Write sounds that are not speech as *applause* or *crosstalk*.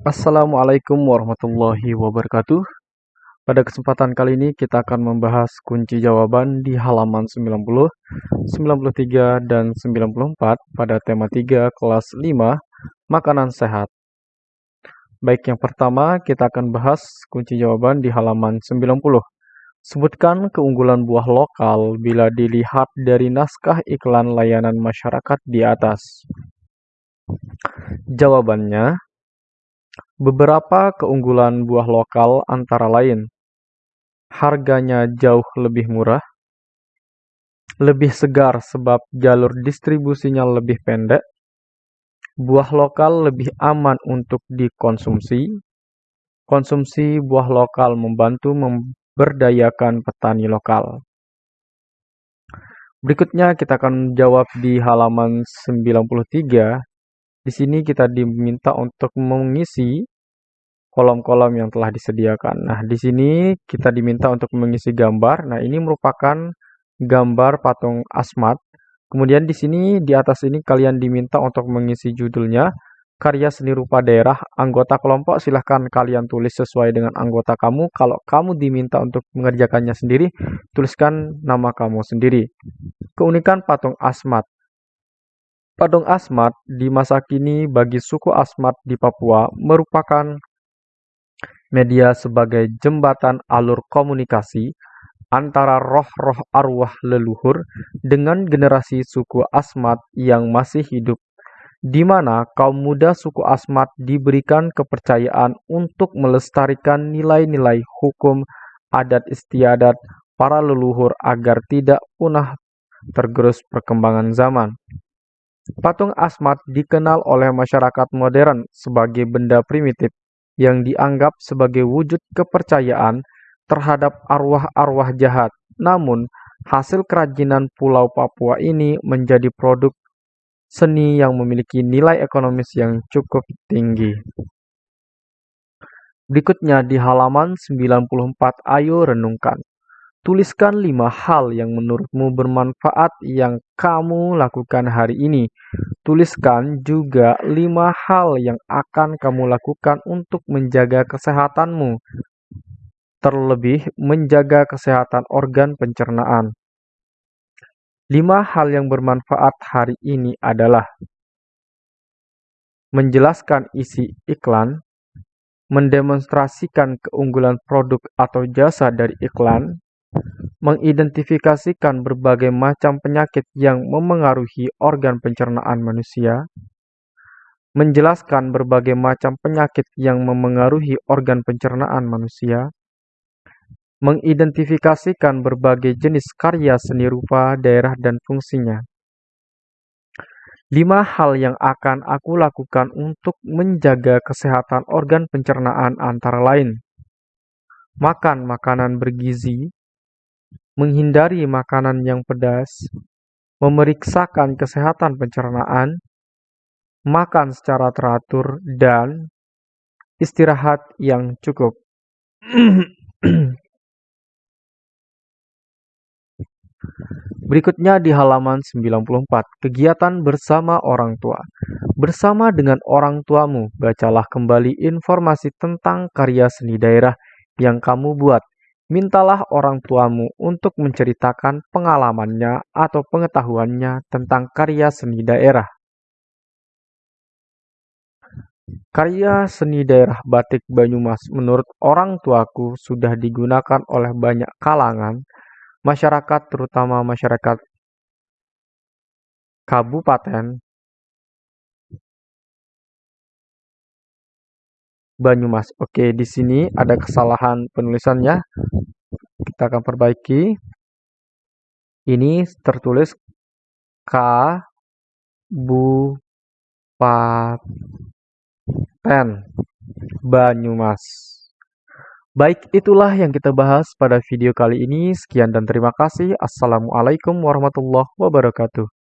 Assalamualaikum warahmatullahi wabarakatuh. Pada kesempatan kali ini kita akan membahas kunci jawaban di halaman 90, 93, dan 94 pada tema 3 kelas 5, makanan sehat. Baik, yang pertama kita akan bahas kunci jawaban di halaman 90. Sebutkan keunggulan buah lokal bila dilihat dari naskah iklan layanan masyarakat di atas. Jawabannya, Beberapa keunggulan buah lokal antara lain: harganya jauh lebih murah, lebih segar sebab jalur distribusinya lebih pendek, buah lokal lebih aman untuk dikonsumsi, konsumsi buah lokal membantu memberdayakan petani lokal. Berikutnya kita akan jawab di halaman 93. Di sini kita diminta untuk mengisi kolom-kolom yang telah disediakan. Nah, di sini kita diminta untuk mengisi gambar. Nah, ini merupakan gambar patung asmat. Kemudian di sini di atas ini kalian diminta untuk mengisi judulnya karya seni rupa daerah anggota kelompok silahkan kalian tulis sesuai dengan anggota kamu kalau kamu diminta untuk mengerjakannya sendiri tuliskan nama kamu sendiri keunikan patung asmat patung asmat di masa kini bagi suku asmat di Papua merupakan media sebagai jembatan alur komunikasi antara roh-roh arwah leluhur dengan generasi suku Asmat yang masih hidup, di mana kaum muda suku Asmat diberikan kepercayaan untuk melestarikan nilai-nilai hukum adat istiadat para leluhur agar tidak punah tergerus perkembangan zaman. Patung Asmat dikenal oleh masyarakat modern sebagai benda primitif yang dianggap sebagai wujud kepercayaan terhadap arwah-arwah jahat. Namun, hasil kerajinan Pulau Papua ini menjadi produk seni yang memiliki nilai ekonomis yang cukup tinggi. Berikutnya di halaman 94, ayo renungkan. Tuliskan lima hal yang menurutmu bermanfaat yang kamu lakukan hari ini. Tuliskan juga lima hal yang akan kamu lakukan untuk menjaga kesehatanmu, terlebih menjaga kesehatan organ pencernaan. Lima hal yang bermanfaat hari ini adalah menjelaskan isi iklan, mendemonstrasikan keunggulan produk atau jasa dari iklan, mengidentifikasikan berbagai macam penyakit yang memengaruhi organ pencernaan manusia, menjelaskan berbagai macam penyakit yang memengaruhi organ pencernaan manusia, mengidentifikasikan berbagai jenis karya seni rupa daerah dan fungsinya. Lima hal yang akan aku lakukan untuk menjaga kesehatan organ pencernaan antara lain. Makan makanan bergizi, menghindari makanan yang pedas, memeriksakan kesehatan pencernaan, makan secara teratur, dan istirahat yang cukup. *clears throat* Berikutnya di halaman 94, kegiatan bersama orang tua. Bersama dengan orang tuamu, bacalah kembali informasi tentang karya seni daerah yang kamu buat Mintalah orang tuamu untuk menceritakan pengalamannya atau pengetahuannya tentang karya seni daerah. Karya seni daerah batik Banyumas menurut orang tuaku sudah digunakan oleh banyak kalangan masyarakat terutama masyarakat kabupaten Banyumas. Oke, di sini ada kesalahan penulisannya. Kita akan perbaiki. Ini tertulis K Banyumas. Baik, itulah yang kita bahas pada video kali ini. Sekian dan terima kasih. Assalamualaikum warahmatullahi wabarakatuh.